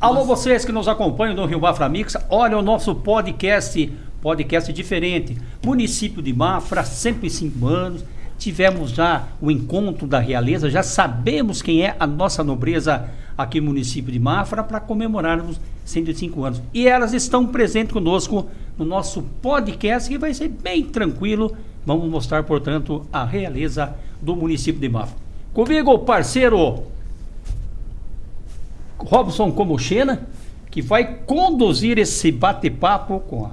Alô, vocês que nos acompanham no Rio Mafra Mix, olha o nosso podcast, podcast diferente. Município de Mafra, 105 anos. Tivemos já o encontro da realeza, já sabemos quem é a nossa nobreza aqui no município de Mafra para comemorarmos 105 anos. E elas estão presentes conosco no nosso podcast, que vai ser bem tranquilo. Vamos mostrar, portanto, a realeza do município de Mafra. Comigo, parceiro Robson Comochena, que vai conduzir esse bate-papo com a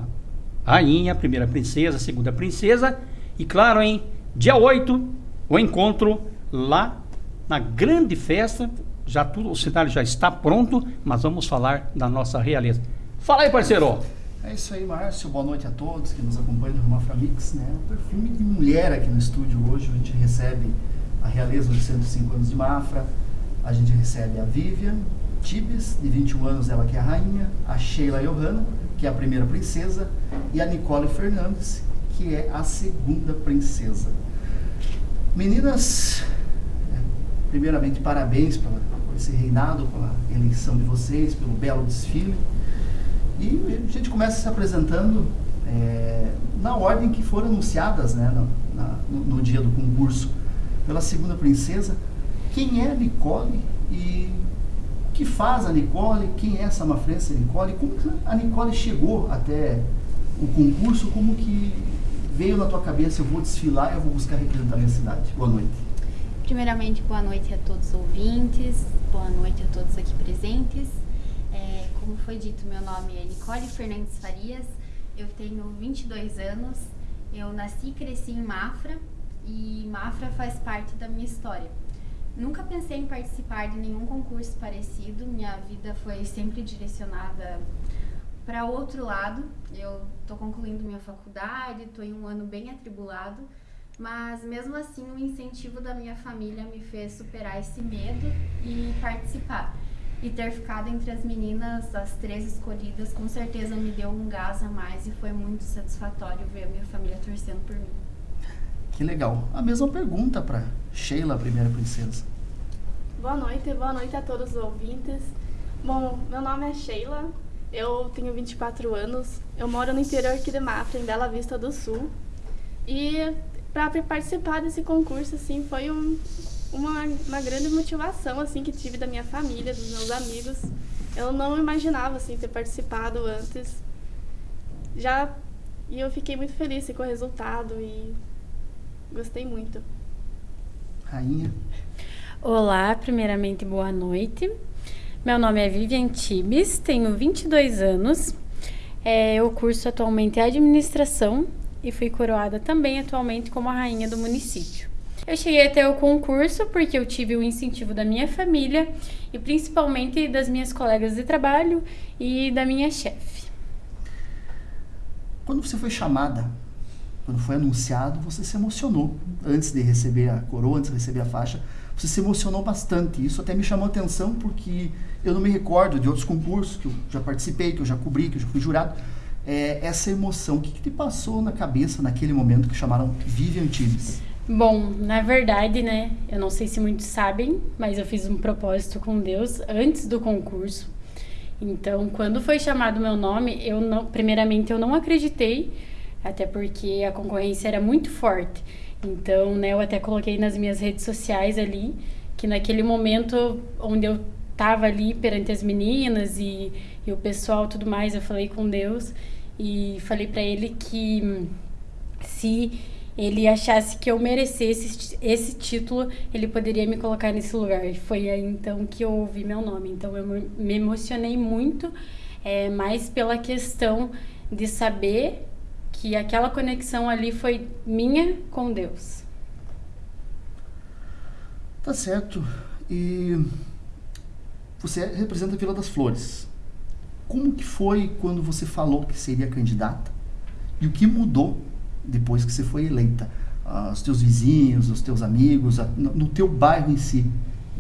rainha, a primeira princesa, a segunda princesa. E claro, hein, dia 8, o encontro lá na grande festa. Já tudo, o cenário já está pronto, mas vamos falar da nossa realeza. Fala aí, parceiro! É isso aí, Márcio. Boa noite a todos que nos acompanham no Mafra Mix. Né? O perfume de mulher aqui no estúdio hoje. A gente recebe a realeza dos 105 anos de Mafra. A gente recebe a Vivian, Tibes, de 21 anos, ela que é a rainha, a Sheila Johanna, que é a primeira princesa, e a Nicole Fernandes, que é a segunda princesa. Meninas, é, primeiramente parabéns por esse reinado, pela eleição de vocês, pelo belo desfile. E a gente começa se apresentando é, na ordem que foram anunciadas né, no, na, no, no dia do concurso. Pela segunda princesa, quem é Nicole e que faz a Nicole, quem é essa Mafrense Nicole, como a Nicole chegou até o concurso, como que veio na tua cabeça, eu vou desfilar, eu vou buscar representar a minha cidade. Boa noite. Primeiramente, boa noite a todos os ouvintes, boa noite a todos aqui presentes. É, como foi dito, meu nome é Nicole Fernandes Farias, eu tenho 22 anos, eu nasci e cresci em Mafra e Mafra faz parte da minha história. Nunca pensei em participar de nenhum concurso parecido. Minha vida foi sempre direcionada para outro lado. Eu estou concluindo minha faculdade, estou em um ano bem atribulado, mas mesmo assim o incentivo da minha família me fez superar esse medo e participar. E ter ficado entre as meninas, as três escolhidas, com certeza me deu um gás a mais e foi muito satisfatório ver a minha família torcendo por mim. Que legal. A mesma pergunta para Sheila, a primeira princesa. Boa noite, boa noite a todos os ouvintes. Bom, meu nome é Sheila, eu tenho 24 anos, eu moro no interior aqui de Mafra, em Bela Vista do Sul. E para participar desse concurso, assim, foi um, uma, uma grande motivação, assim, que tive da minha família, dos meus amigos. Eu não imaginava, assim, ter participado antes. Já, e eu fiquei muito feliz com o resultado e Gostei muito. Rainha. Olá, primeiramente boa noite. Meu nome é Vivian Tibes, tenho 22 anos. É, eu curso atualmente administração e fui coroada também atualmente como a rainha do município. Eu cheguei até o concurso porque eu tive o incentivo da minha família e principalmente das minhas colegas de trabalho e da minha chefe. Quando você foi chamada quando foi anunciado, você se emocionou. Antes de receber a coroa, antes de receber a faixa, você se emocionou bastante. Isso até me chamou atenção porque eu não me recordo de outros concursos que eu já participei, que eu já cobri, que eu já fui jurado. É, essa emoção, o que, que te passou na cabeça naquele momento que chamaram Vivian Tibes? Bom, na verdade, né, eu não sei se muitos sabem, mas eu fiz um propósito com Deus antes do concurso. Então, quando foi chamado meu nome, eu não, primeiramente eu não acreditei, até porque a concorrência era muito forte. Então, né, eu até coloquei nas minhas redes sociais ali que naquele momento onde eu estava ali perante as meninas e, e o pessoal tudo mais, eu falei com Deus e falei para ele que se ele achasse que eu merecesse esse título, ele poderia me colocar nesse lugar. E foi aí então que eu ouvi meu nome. Então eu me emocionei muito, é, mais pela questão de saber que aquela conexão ali foi minha com Deus. Tá certo. E você representa a Vila das Flores. Como que foi quando você falou que seria candidata? E o que mudou depois que você foi eleita? Ah, os teus vizinhos, os teus amigos, no teu bairro em si,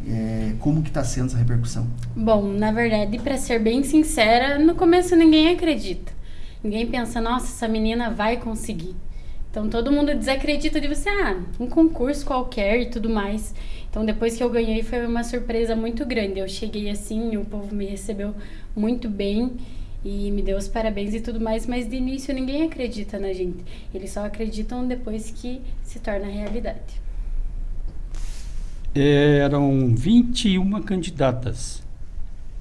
é, como que está sendo essa repercussão? Bom, na verdade, para ser bem sincera, no começo ninguém acredita. Ninguém pensa, nossa, essa menina vai conseguir. Então todo mundo desacredita de você, ah, um concurso qualquer e tudo mais. Então depois que eu ganhei foi uma surpresa muito grande. Eu cheguei assim, o povo me recebeu muito bem e me deu os parabéns e tudo mais, mas de início ninguém acredita na gente. Eles só acreditam depois que se torna realidade. Eram 21 candidatas.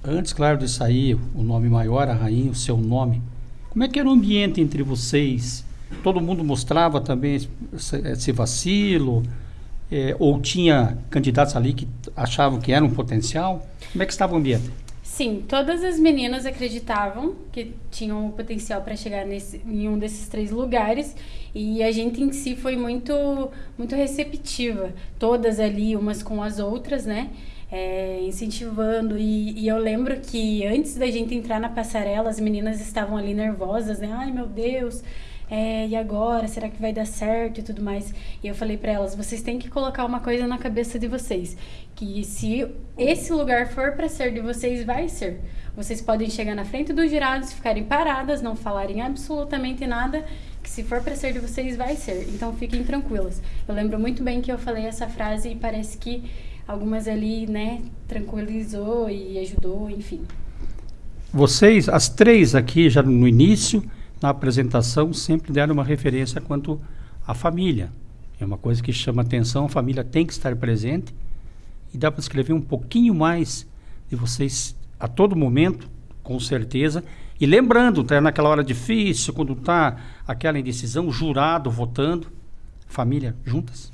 Antes, claro, de sair o nome maior, a rainha, o seu nome, como é que era o ambiente entre vocês? Todo mundo mostrava também esse, vacilo? É, ou tinha candidatos ali que achavam que era um potencial? Como é que estava o ambiente? Sim, todas as meninas acreditavam que tinham o potencial para chegar nesse, em um desses três lugares e a gente em si foi muito, muito receptiva, todas ali, umas com as outras, né? É, incentivando. E, e, eu lembro que antes da gente entrar na passarela, as meninas estavam ali nervosas, né? Ai meu Deus, é, e agora? Será que vai dar certo e tudo mais? E eu falei para elas: vocês têm que colocar uma coisa na cabeça de vocês, que se esse lugar for para ser de vocês, vai ser. Vocês podem chegar na frente dos jurados, ficarem paradas, não falarem absolutamente nada, que se for para ser de vocês, vai ser. Então fiquem tranquilas. Eu lembro muito bem que eu falei essa frase e parece que algumas ali, né, tranquilizou e ajudou, enfim. Vocês, as três aqui, já no início, na apresentação sempre deram uma referência quanto à família. É uma coisa que chama atenção, a família tem que estar presente e dá para escrever um pouquinho mais de vocês a todo momento, com certeza. E lembrando, tá naquela hora difícil, quando está aquela indecisão, jurado votando, família juntas.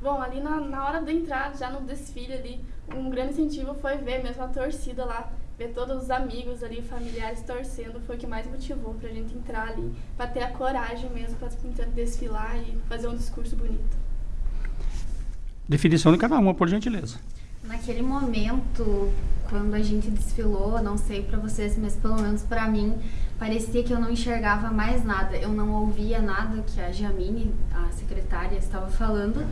Bom, ali na, na hora da entrada, já no desfile ali, um grande incentivo foi ver mesmo a torcida lá ver todos os amigos ali, familiares torcendo, foi o que mais motivou pra gente entrar ali, pra ter a coragem mesmo pra desfilar e fazer um discurso bonito. Definição de cada uma, por gentileza. Naquele momento, quando a gente desfilou, não sei para vocês, mas pelo menos para mim, parecia que eu não enxergava mais nada. Eu não ouvia nada que a Jamine, a secretária, estava falando.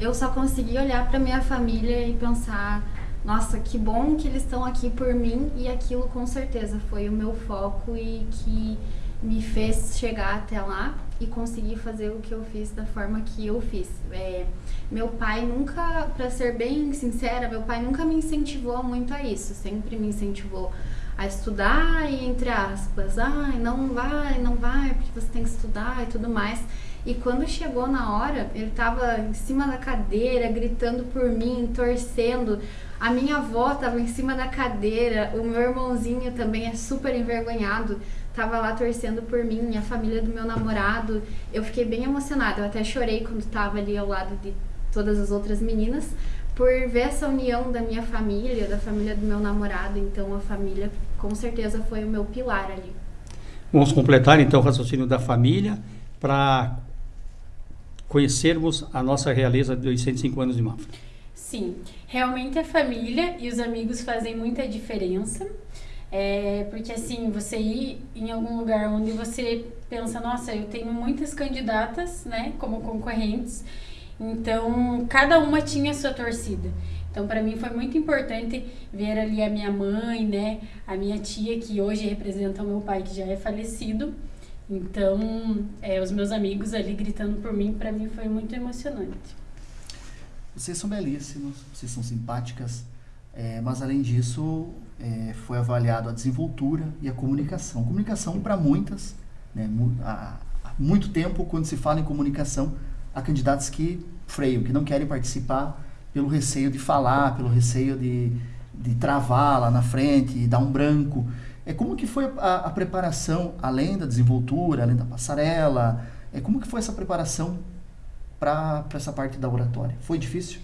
Eu só conseguia olhar para minha família e pensar: nossa, que bom que eles estão aqui por mim e aquilo com certeza foi o meu foco e que me fez chegar até lá e conseguir fazer o que eu fiz da forma que eu fiz. É, meu pai nunca, para ser bem sincera, meu pai nunca me incentivou muito a isso, sempre me incentivou a estudar e entre aspas, ai, não vai, não vai, porque você tem que estudar e tudo mais. E quando chegou na hora, ele estava em cima da cadeira, gritando por mim, torcendo. A minha avó estava em cima da cadeira, o meu irmãozinho também é super envergonhado, estava lá torcendo por mim, a família do meu namorado. Eu fiquei bem emocionada, eu até chorei quando estava ali ao lado de todas as outras meninas, por ver essa união da minha família, da família do meu namorado. Então a família com certeza foi o meu pilar ali. Vamos completar então o raciocínio da família para conhecermos a nossa realeza dos 105 anos de Mafra. Sim, realmente a família e os amigos fazem muita diferença. É, porque assim, você ir em algum lugar onde você pensa, nossa, eu tenho muitas candidatas, né, como concorrentes, então cada uma tinha sua torcida. Então, para mim foi muito importante ver ali a minha mãe, né, a minha tia, que hoje representa o meu pai, que já é falecido. Então, é, os meus amigos ali gritando por mim, para mim foi muito emocionante. Vocês são belíssimos, vocês são simpáticas, é, mas além disso, é, foi avaliado a desenvoltura e a comunicação. Comunicação para muitas, né, há, há muito tempo, quando se fala em comunicação, há candidatos que freiam, que não querem participar pelo receio de falar, pelo receio de, de travar lá na frente, e dar um branco. É como que foi a, a preparação, além da desenvoltura, além da passarela, é como que foi essa preparação para essa parte da oratória? Foi difícil?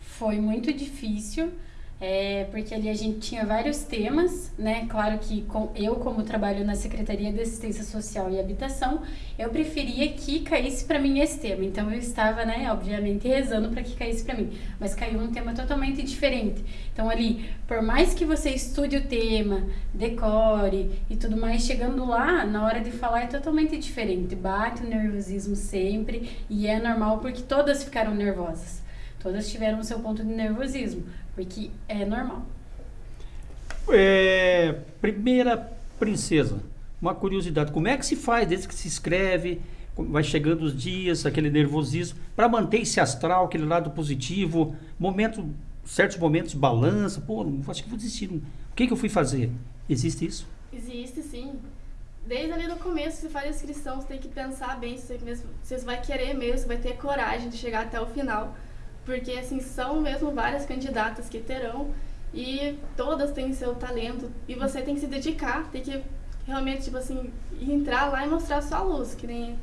Foi muito difícil. É, porque ali a gente tinha vários temas, né? Claro que com, eu, como trabalho na Secretaria de Assistência Social e Habitação, eu preferia que caísse para mim esse tema. Então eu estava, né, obviamente, rezando para que caísse para mim, mas caiu um tema totalmente diferente. Então ali, por mais que você estude o tema, decore e tudo mais, chegando lá, na hora de falar é totalmente diferente. Bate o nervosismo sempre e é normal porque todas ficaram nervosas. Todas tiveram o seu ponto de nervosismo, porque é normal. É, primeira princesa, uma curiosidade, como é que se faz desde que se escreve? vai chegando os dias, aquele nervosismo, para manter esse astral, aquele lado positivo, momento, certos momentos balança, pô, acho que vou desistir. O que, que eu fui fazer? Existe isso? Existe sim. Desde ali no começo, você faz a inscrição, você tem que pensar bem se você, mesmo, se você vai querer mesmo, se vai ter coragem de chegar até o final. Porque, assim, são mesmo várias candidatas que terão e todas têm seu talento e você tem que se dedicar, tem que realmente, tipo assim, entrar lá e mostrar sua luz, que nem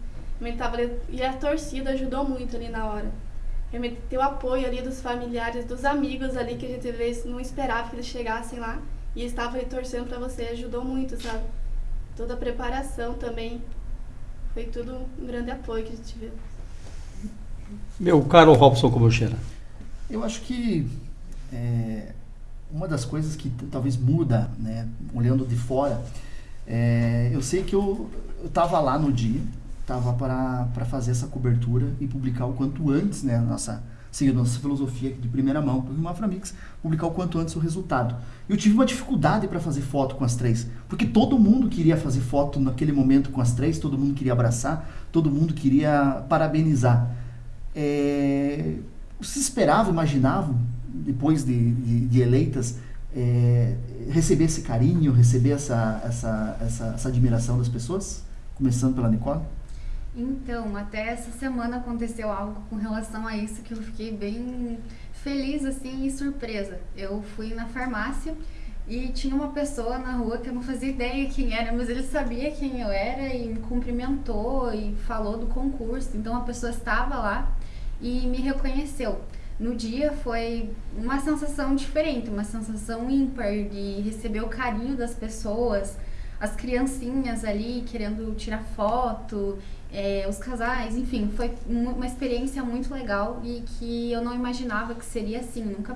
tava ali, e a torcida ajudou muito ali na hora. Realmente ter o apoio ali dos familiares, dos amigos ali que a gente não esperava que eles chegassem lá e estavam torcendo para você, ajudou muito, sabe? Toda a preparação também foi tudo um grande apoio que a gente viu. Meu caro Robson Cobocheira. Eu acho que é, uma das coisas que talvez muda, né, olhando de fora, é, eu sei que eu estava lá no dia, estava para fazer essa cobertura e publicar o quanto antes, né, nossa, seguindo nossa filosofia de primeira mão, do Maframix, publicar o quanto antes o resultado. Eu tive uma dificuldade para fazer foto com as três, porque todo mundo queria fazer foto naquele momento com as três, todo mundo queria abraçar, todo mundo queria parabenizar. É, se esperava, imaginava, depois de, de, de eleitas, é, receber esse carinho, receber essa, essa, essa, essa admiração das pessoas? Começando pela Nicole? Então, até essa semana aconteceu algo com relação a isso que eu fiquei bem feliz assim e surpresa. Eu fui na farmácia e tinha uma pessoa na rua que eu não fazia ideia quem era, mas ele sabia quem eu era e me cumprimentou e falou do concurso. Então a pessoa estava lá e me reconheceu. No dia foi uma sensação diferente, uma sensação ímpar de receber o carinho das pessoas, as criancinhas ali querendo tirar foto, é, os casais, enfim, foi uma experiência muito legal e que eu não imaginava que seria assim, nunca,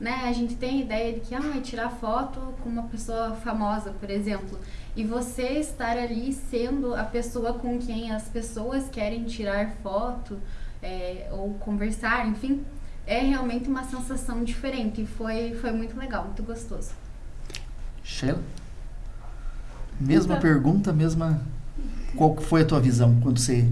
né, a gente tem a ideia de que, ah, tirar foto com uma pessoa famosa, por exemplo, e você estar ali sendo a pessoa com quem as pessoas querem tirar foto é, ou conversar, enfim, é realmente uma sensação diferente e foi, foi muito legal, muito gostoso. Sheila? Mesma então, pergunta, mesma. Qual foi a tua visão quando você.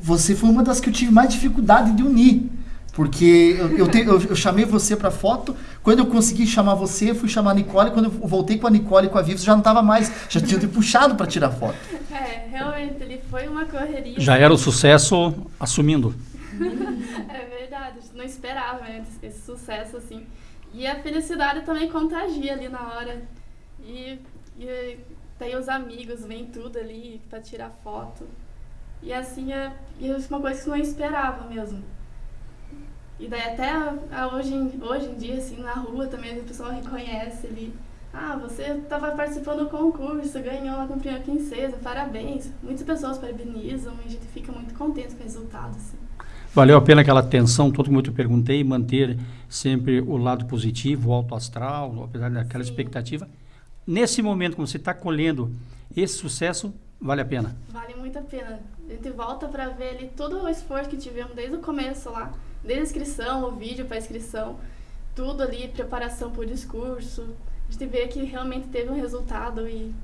Você foi uma das que eu tive mais dificuldade de unir. Porque eu, eu, te, eu, eu chamei você para foto, quando eu consegui chamar você, eu fui chamar a Nicole, quando eu voltei com a Nicole e com a Vivi, já não estava mais, já tinha te puxado para tirar foto. É, realmente, ele foi uma correria. Já era o sucesso assumindo. é verdade, não esperava né, esse sucesso assim. E a felicidade também contagia ali na hora. E, e tem os amigos, vem tudo ali para tirar foto. E assim, é, é uma coisa que não esperava mesmo. E daí até a, a hoje, hoje em dia, assim, na rua também o pessoal reconhece ali. Ah, você estava participando do concurso, ganhou a princesa, parabéns. Muitas pessoas parabenizam e a gente fica muito contente com o resultado. Assim. Valeu a pena aquela atenção, todo mundo eu perguntei, manter sempre o lado positivo, o alto astral, apesar daquela Sim. expectativa nesse momento, como você está colhendo esse sucesso, vale a pena? Vale muito a pena. A gente volta para ver ali todo o esforço que tivemos desde o começo lá, desde a inscrição, o vídeo para inscrição, tudo ali, preparação para o discurso. A gente vê que realmente teve um resultado e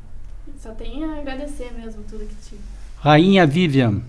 só tem a agradecer mesmo tudo que tive. Rainha Vivian.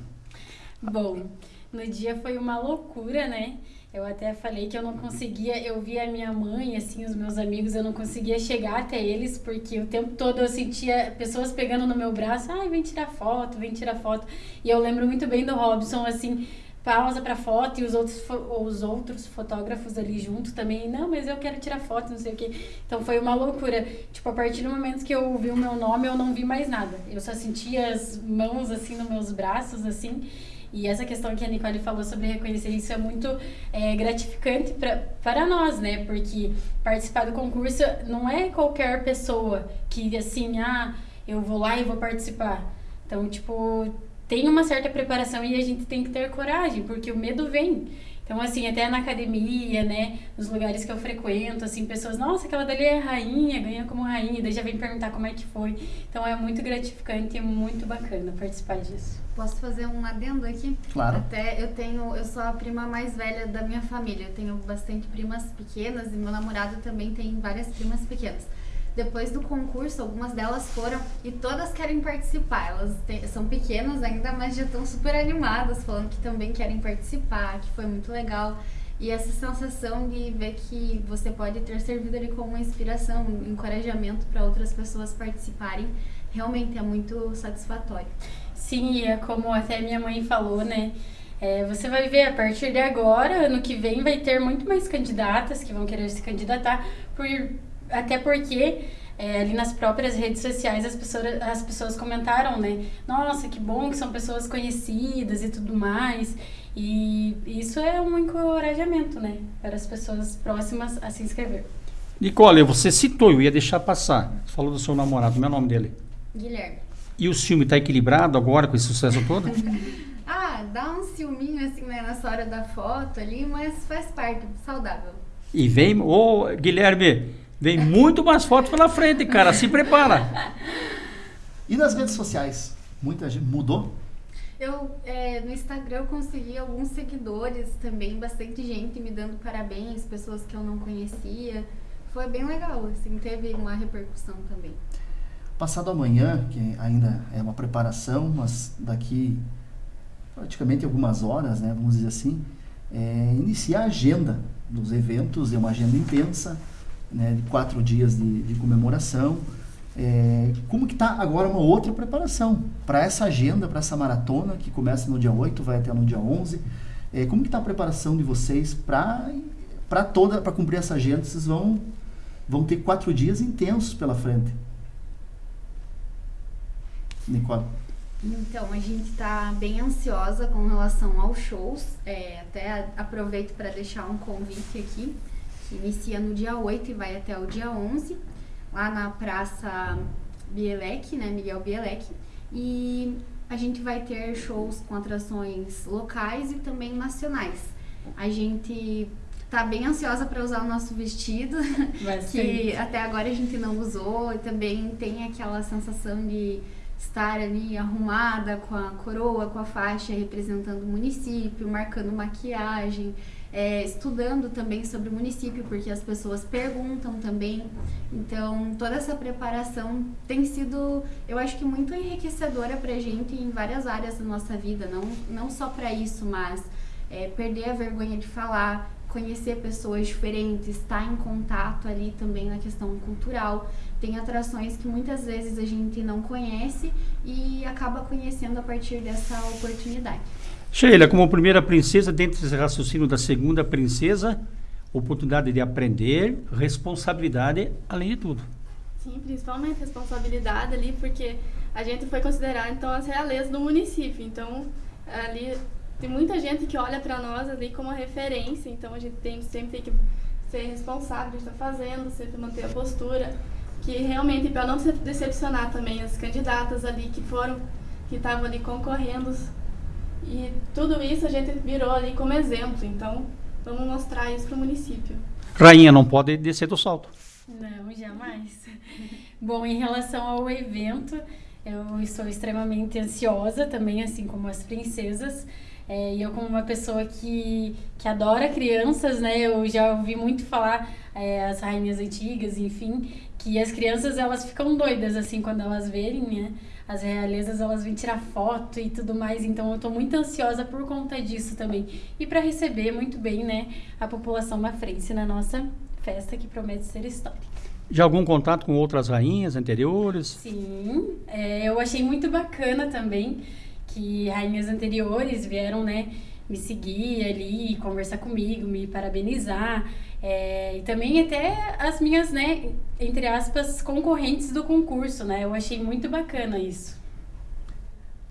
Bom, no dia foi uma loucura, né? Eu até falei que eu não conseguia, eu via a minha mãe, assim, os meus amigos, eu não conseguia chegar até eles, porque o tempo todo eu sentia pessoas pegando no meu braço, ai, vem tirar foto, vem tirar foto. E eu lembro muito bem do Robson, assim, pausa para foto e os outros, os outros fotógrafos ali junto também, não, mas eu quero tirar foto, não sei o que. Então foi uma loucura. Tipo, a partir do momento que eu vi o meu nome, eu não vi mais nada. Eu só sentia as mãos, assim, nos meus braços, assim. E essa questão que a Nicole falou sobre reconhecer isso é muito é, gratificante pra, para nós, né? Porque participar do concurso não é qualquer pessoa que, assim, ah, eu vou lá e vou participar. Então, tipo, tem uma certa preparação e a gente tem que ter coragem, porque o medo vem. Então, assim, até na academia, né, nos lugares que eu frequento, assim, pessoas, nossa, aquela dali é rainha, ganha como rainha, daí já vem perguntar como é que foi. Então, é muito gratificante e muito bacana participar disso. Posso fazer um adendo aqui? Claro. Até eu tenho, eu sou a prima mais velha da minha família, eu tenho bastante primas pequenas e meu namorado também tem várias primas pequenas. Depois do concurso, algumas delas foram e todas querem participar. Elas são pequenas ainda, mas já estão super animadas, falando que também querem participar, que foi muito legal. E essa sensação de ver que você pode ter servido ali como uma inspiração, um encorajamento para outras pessoas participarem, realmente é muito satisfatório. Sim, e é como até minha mãe falou, né? É, você vai ver a partir de agora, ano que vem, vai ter muito mais candidatas que vão querer se candidatar, por, até porque é, ali nas próprias redes sociais as pessoas, as pessoas comentaram, né? Nossa, que bom que são pessoas conhecidas e tudo mais. E isso é um encorajamento, né? Para as pessoas próximas a se inscrever. Nicole, você citou, eu ia deixar passar. Você falou do seu namorado, como é o nome dele? Guilherme. E o filme está equilibrado agora com esse sucesso todo? ah, dá um ciúminho assim né, nessa hora da foto ali, mas faz parte, saudável. E vem, ô oh, Guilherme, vem muito mais fotos pela frente, cara, se prepara. E nas redes sociais? Muita gente mudou? Eu, é, no Instagram eu consegui alguns seguidores também, bastante gente me dando parabéns, pessoas que eu não conhecia. Foi bem legal, assim, teve uma repercussão também. Passado amanhã, que ainda é uma preparação, mas daqui praticamente algumas horas, né, vamos dizer assim, é, inicia a agenda dos eventos, é uma agenda intensa, né, de quatro dias de, de comemoração. É, como que está agora uma outra preparação para essa agenda, para essa maratona que começa no dia 8, vai até no dia 11? É, como que está a preparação de vocês para toda, para cumprir essa agenda? Vocês vão, vão ter quatro dias intensos pela frente. Nicole. Então, a gente está bem ansiosa com relação aos shows. É, até aproveito para deixar um convite aqui, inicia no dia 8 e vai até o dia 11 lá na Praça Bielek, né, Miguel Bielek, e a gente vai ter shows com atrações locais e também nacionais. A gente tá bem ansiosa para usar o nosso vestido, que até agora a gente não usou, e também tem aquela sensação de estar ali arrumada com a coroa, com a faixa representando o município, marcando maquiagem é, estudando também sobre o município, porque as pessoas perguntam também. Então, toda essa preparação tem sido, eu acho que muito enriquecedora para a gente em várias áreas da nossa vida, não, não só para isso, mas é, perder a vergonha de falar, conhecer pessoas diferentes, estar em contato ali também na questão cultural. Tem atrações que muitas vezes a gente não conhece e acaba conhecendo a partir dessa oportunidade. Sheila, como primeira princesa, dentro desse raciocínio da segunda princesa, oportunidade de aprender, responsabilidade, além de tudo. Sim, principalmente responsabilidade ali, porque a gente foi considerar então as realezas do município. Então, ali tem muita gente que olha para nós ali como referência, então a gente tem sempre tem que ser responsável estar fazendo, sempre manter a postura, que realmente para não decepcionar também as candidatas ali que foram que estavam ali concorrendo e tudo isso a gente virou ali como exemplo, então vamos mostrar isso para o município. Rainha, não pode descer do salto. Não, jamais. Bom, em relação ao evento, eu estou extremamente ansiosa também, assim como as princesas. É, e eu como uma pessoa que, que adora crianças, né? Eu já ouvi muito falar é, as rainhas antigas, enfim, que as crianças elas ficam doidas assim quando elas verem, né? as realezas elas vêm tirar foto e tudo mais, então eu tô muito ansiosa por conta disso também. E para receber muito bem, né, a população mafrense na nossa festa que promete ser histórica. Já algum contato com outras rainhas anteriores? Sim, é, eu achei muito bacana também que rainhas anteriores vieram, né, me seguir ali, conversar comigo, me parabenizar. É, e também até as minhas, né, entre aspas, concorrentes do concurso, né? Eu achei muito bacana isso.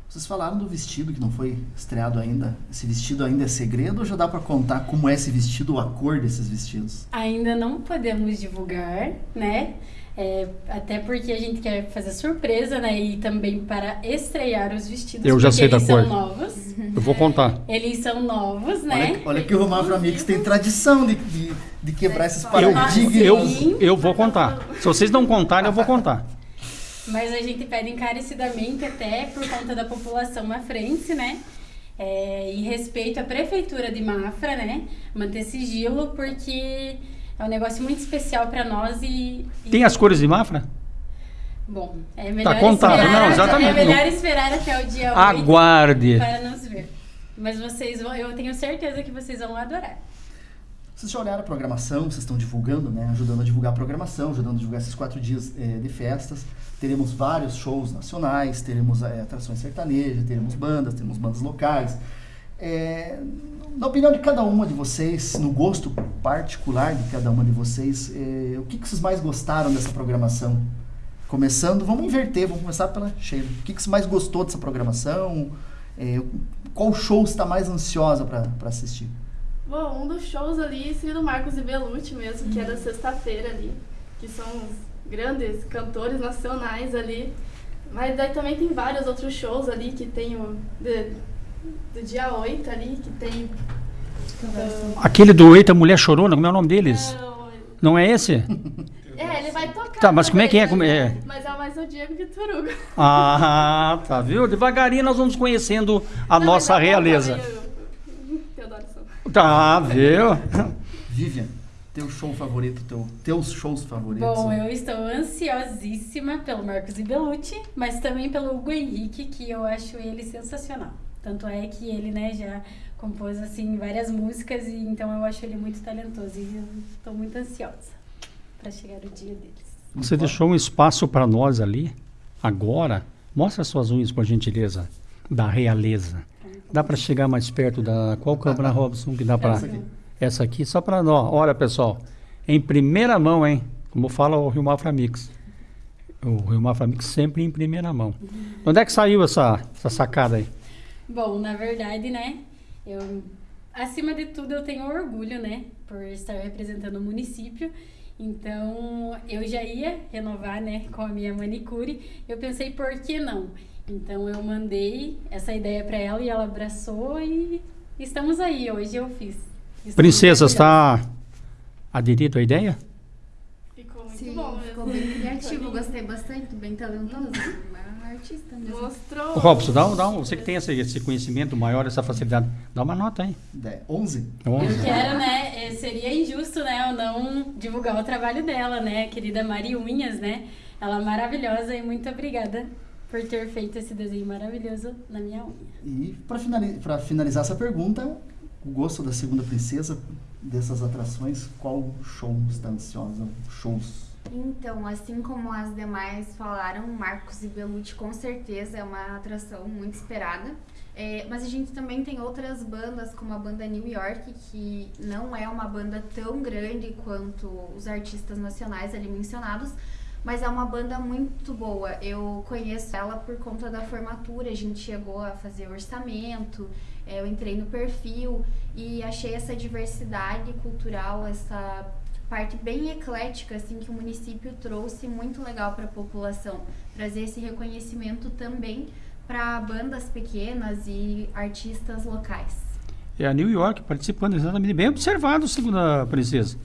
Vocês falaram do vestido que não foi estreado ainda. Esse vestido ainda é segredo ou já dá para contar como é esse vestido, a cor desses vestidos? Ainda não podemos divulgar, né? É, até porque a gente quer fazer surpresa, né? E também para estrear os vestidos. Eu já sei da cor. Eles são novos. Eu vou contar. Eles são novos, né? Olha, olha que o Romafro Amigos tem tradição de, de, de quebrar esses paradigmas. Eu, eu, eu vou contar. Se vocês não contarem, eu vou contar. Mas a gente pede encarecidamente até por conta da população mafrense, né? É, e respeito à prefeitura de Mafra, né? Manter sigilo, porque É um negócio muito especial para nós e, e, Tem as cores de Mafra? Bom, é melhor contado, esperar, não, exatamente. É melhor esperar até o dia 8 Aguarde. para nos ver. Mas vocês vão, eu tenho certeza que vocês vão adorar. Vocês já olharam a programação, vocês estão divulgando, né? Ajudando a divulgar a programação, ajudando a divulgar esses quatro dias eh, de festas. Teremos vários shows nacionais, teremos eh, atrações sertanejas, teremos bandas, teremos bandas locais. Eh, na opinião de cada uma de vocês, no gosto particular de cada uma de vocês, eh, o que, que vocês mais gostaram dessa programação? Começando, vamos inverter, vamos começar pela Sheila. O que, que você mais gostou dessa programação? Eh, qual show está mais ansiosa para assistir? Bom, um dos shows ali seria do Marcos e Belucci mesmo, que é da sexta-feira ali, que são os grandes cantores nacionais ali. Mas daí também tem vários outros shows ali, que tem o do dia 8 ali, que tem... do- Aquele do Eita Mulher Chorona, como é o nome deles? Não, Não é esse? É, ele vai tocar. Tá, mas como é que é? Como é? né? Mas é mais o Diego Vitor Hugo. Ah, tá, viu? Devagarinho nós vamos conhecendo a Não, nossa é realeza. Teodoro. Tá, viu? Vivian, teu show favorito, teu, teus shows favoritos? Bom, eu estou ansiosíssima pelo Marcos e Belucci, mas também pelo Hugo Henrique, que eu acho ele sensacional. Tanto é que ele, né, já compôs assim várias músicas e então eu acho ele muito talentoso e estou muito ansiosa para chegar o dia deles. Você deixou um espaço para nós ali. Agora, mostra suas unhas, por gentileza, da realeza. Dá para chegar mais perto da. Qual câmera, Robson, que dá para. Essa aqui. Essa aqui, só para nós. Olha, pessoal, em primeira mão, hein? Como fala o Rio Mafra Mix. O Rio Mafra Mix sempre em primeira mão. Onde é que saiu essa, essa sacada aí? Bom, na verdade, né, eu acima de tudo eu tenho orgulho, né, por estar representando o município. Então, eu já ia renovar, né, com a minha manicure. Eu pensei, por que não? Então, eu mandei essa ideia para ela e ela abraçou e estamos aí. Hoje eu fiz. Estamos Princesa, está aderido à ideia? Muito bom mesmo. ficou bem criativo, gostei bastante, bem talentoso. Uma artista mesmo. Mostrou. Robson, dá, um- dá um, você que tem esse, esse conhecimento maior, essa facilidade, dá uma nota aí. De- 11? Onze. Eu quero, né? eh, Seria injusto, né? Eu não divulgar o trabalho dela, né? Querida Mari Unhas, né? Ela é maravilhosa e muito obrigada por ter feito esse desenho maravilhoso na minha unha. E para finalizar essa pergunta, o gosto da segunda princesa dessas atrações, qual show está ansiosa? Shows. Então, assim como as demais falaram, Marcos e Belucci com certeza é uma atração muito esperada. É, mas a gente também tem outras bandas, como a banda New York, que não é uma banda tão grande quanto os artistas nacionais ali mencionados, mas é uma banda muito boa. Eu conheço ela por conta da formatura, a gente chegou a fazer orçamento, é, eu entrei no perfil e achei essa diversidade cultural, essa parte bem eclética assim que o município trouxe muito legal para a população, trazer esse reconhecimento também para bandas pequenas e artistas locais. É a New York participando exatamente, bem observado, segundo a princesa.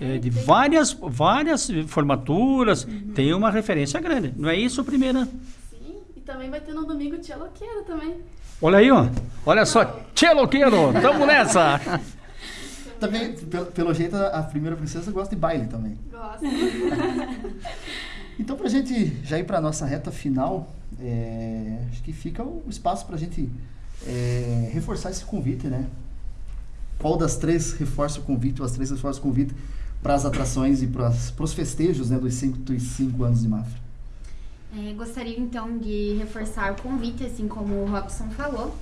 É, de várias, várias formaturas, tem uma referência grande. Não é isso, primeira? Sim, e também vai ter no domingo Tia Loqueira também. Olha aí, ó. Olha só. Tchê, louqueiro, tamo nessa. Também, pelo, pelo jeito, a primeira princesa gosta de baile também. Gosto. Então, para a gente já ir para a nossa reta final, é, acho que fica o espaço para a gente é, reforçar esse convite, né? Qual das três reforça o convite, ou as três reforçam o convite para as atrações e para os festejos né, dos 105 anos de Mafra? É, gostaria então de reforçar o convite, assim como o Robson falou.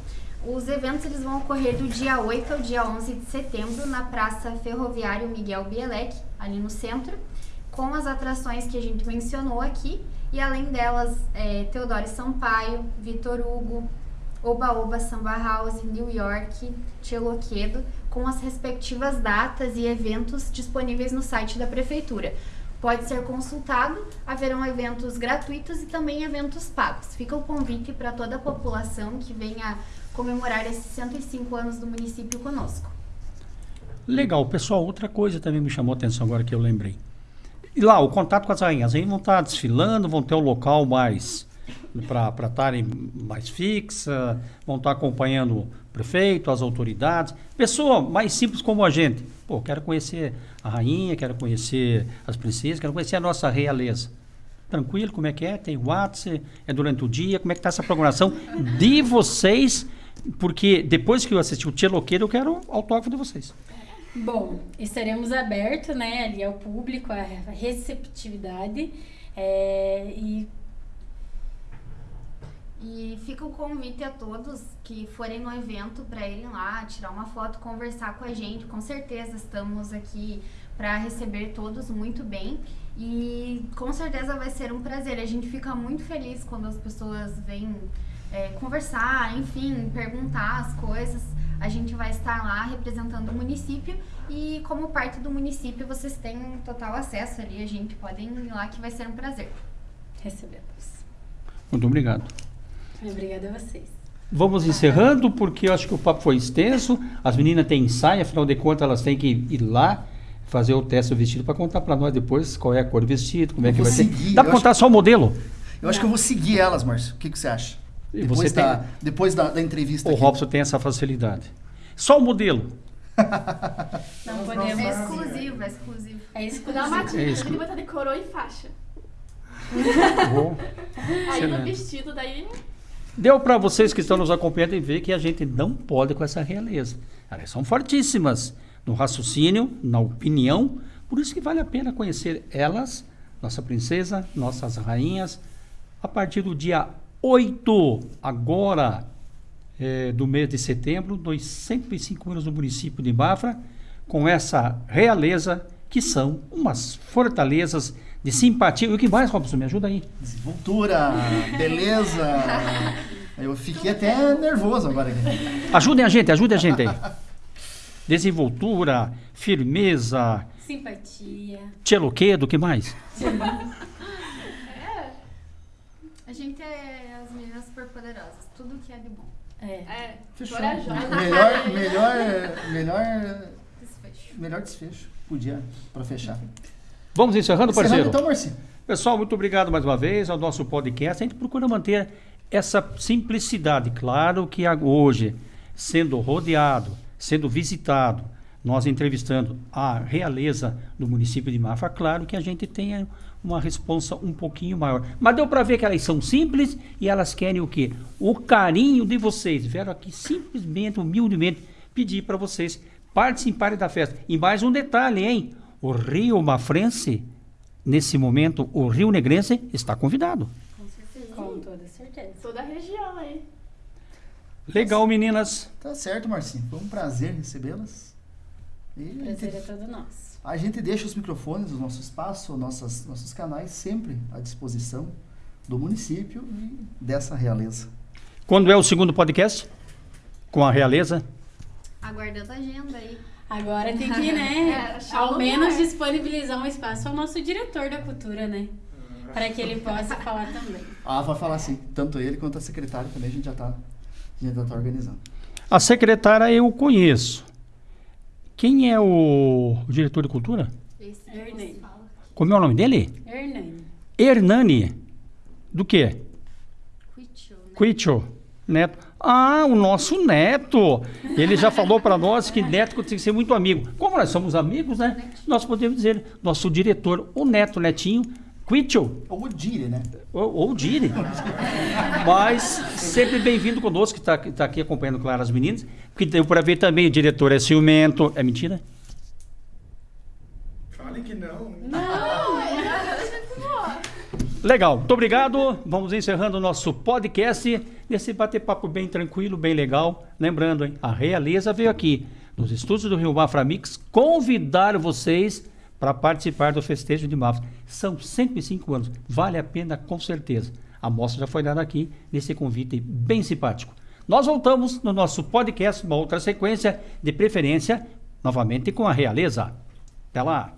Os eventos eles vão ocorrer do dia 8 ao dia 11 de setembro na Praça Ferroviário Miguel Bielek, ali no centro, com as atrações que a gente mencionou aqui, e além delas, é, Teodoro Sampaio, Vitor Hugo, Oba Oba Samba House, New York, Tcheloquedo, com as respectivas datas e eventos disponíveis no site da Prefeitura. Pode ser consultado, haverão eventos gratuitos e também eventos pagos. Fica o convite para toda a população que venha comemorar esses 105 anos do município conosco. Legal, pessoal. Outra coisa também me chamou a atenção agora que eu lembrei. E lá, o contato com as rainhas. As rainhas vão estar desfilando, vão ter o local mais para estarem mais fixa, vão estar acompanhando o prefeito, as autoridades. Pessoa mais simples como a gente. Pô, quero conhecer a rainha, quero conhecer as princesas, quero conhecer a nossa realeza. Tranquilo, como é que é? Tem WhatsApp, é durante o dia, como é que está essa programação de vocês? Porque depois que eu assisti o Tia Loqueiro, eu quero autógrafo de vocês. Bom, estaremos abertos, né, ali ao público, a receptividade. É, e E fica o convite a todos que forem no evento para irem lá, tirar uma foto, conversar com a gente. Com certeza estamos aqui para receber todos muito bem e com certeza vai ser um prazer. A gente fica muito feliz quando as pessoas vêm é, conversar, enfim, perguntar as coisas. A gente vai estar lá representando o município e como parte do município vocês têm um total acesso ali. A gente podem ir lá que vai ser um prazer. recebemos. Muito obrigado. Obrigada a vocês. Vamos encerrando, porque eu acho que o papo foi extenso. As meninas têm ensaio, afinal de contas, elas têm que ir lá fazer o teste do vestido para contar para nós depois qual é a cor do vestido, como é que vai ser. seguir, Dá eu para contar só o modelo? Eu acho que eu vou seguir elas, Márcio. O que, que você acha? E Depois, você da, tem- depois da, da entrevista O aqui. Robson tem essa facilidade. Só o modelo. Não É podemos. exclusivo, é exclusivo. É Dá exclusivo. uma É tinta, isso. ele vai estar de coroa e faixa. Bom. Aí no vestido, daí Deu para vocês que estão nos acompanhando e ver que a gente não pode com essa realeza. Elas são fortíssimas no raciocínio, na opinião, por isso que vale a pena conhecer elas, nossa princesa, nossas rainhas, a partir do dia 8, agora eh, do mês de setembro, dos 105 anos do município de Mafra, com essa realeza que são umas fortalezas de simpatia. E o que mais, Robson? Me ajuda aí. Desenvoltura, beleza. Eu fiquei até nervoso agora. aqui. Ajudem a gente, ajudem a gente aí. Desenvoltura, firmeza, Simpatia. tcheloquedo, o que mais? A gente é super poderosas, tudo que é de bom. É. é Fechou. corajosa. Melhor, melhor, melhor, Desfecho. melhor desfecho. Podia, para fechar. Vamos encerrando, Encerrando parceiro? então, Marcinho. Pessoal, muito obrigado mais uma vez ao nosso podcast. A gente procura manter essa simplicidade. Claro que hoje, sendo rodeado, sendo visitado, nós entrevistando a realeza do município de Mafra, claro que a gente tenha uma responsa um pouquinho maior. Mas deu para ver que elas são simples e elas querem o quê? O carinho de vocês. Vieram aqui simplesmente, humildemente, pedir para vocês participarem da festa. E mais um detalhe, hein? O Rio Mafrense, nesse momento, o Rio Negrense está convidado. Com certeza. Com toda certeza. Toda a região aí. Legal, meninas. Tá certo, Marcinho. Foi um prazer recebê-las. E Prazer é todo nosso. A gente deixa os microfones, o nosso espaço, nossas, nossos canais sempre à disposição do município e dessa realeza. Quando é o segundo podcast? Com a realeza? Aguardando a agenda aí. Agora tem que, né, É, ao menos lugar. disponibilizar um espaço ao nosso diretor da cultura, né? Para que ele possa falar também. Ah, vai falar sim. Tanto ele quanto a secretária também a gente já está a gente já tá organizando. A secretária eu conheço. Quem é o, o diretor de cultura? Hernani. você fala. Como é o nome dele? Hernani. Hernani. Do quê? Quitcho, né? Quicho. Neto. Ah, o nosso neto. Ele já falou para nós que neto tem que ser muito amigo. Como nós somos amigos, né? Nós podemos dizer, nosso diretor, o neto, netinho, Quicho. Ou o Dire, né? Ou, ou Dire. Mas sempre bem-vindo conosco, que está tá aqui acompanhando, claro, as meninas. Porque deu para ver também, o diretor é ciumento. É mentira? Fale que não. Legal, muito obrigado. Vamos encerrando o nosso podcast. Nesse bater-papo bem tranquilo, bem legal. Lembrando, hein, a Realeza veio aqui, nos estúdios do Rio Mafra Mix, convidar vocês para participar do festejo de Mafra. São 105 anos, vale a pena com certeza. A mostra já foi dada aqui nesse convite bem simpático. Nós voltamos no nosso podcast, uma outra sequência, de preferência, novamente com a Realeza. Até lá!